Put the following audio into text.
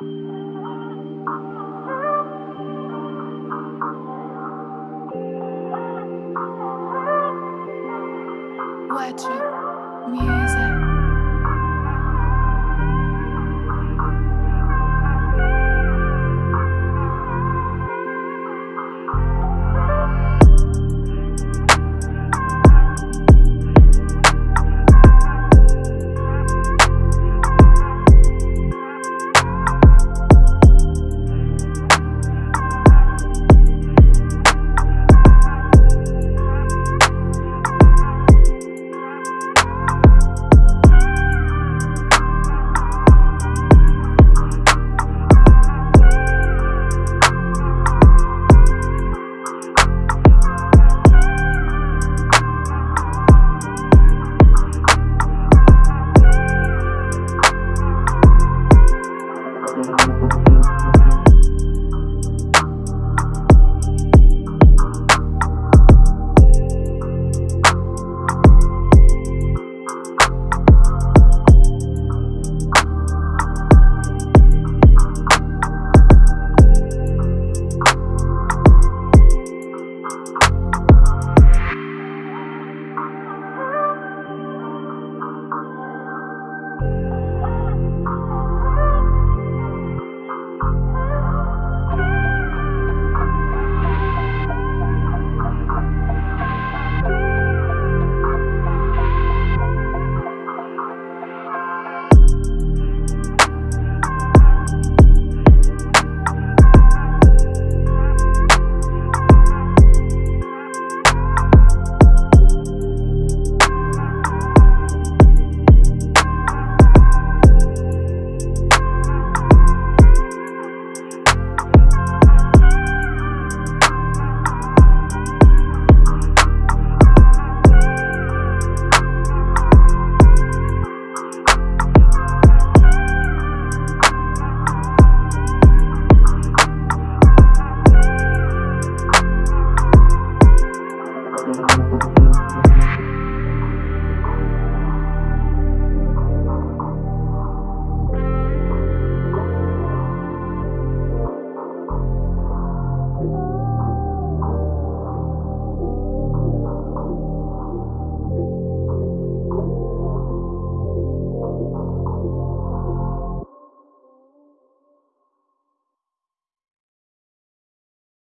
Wetru music.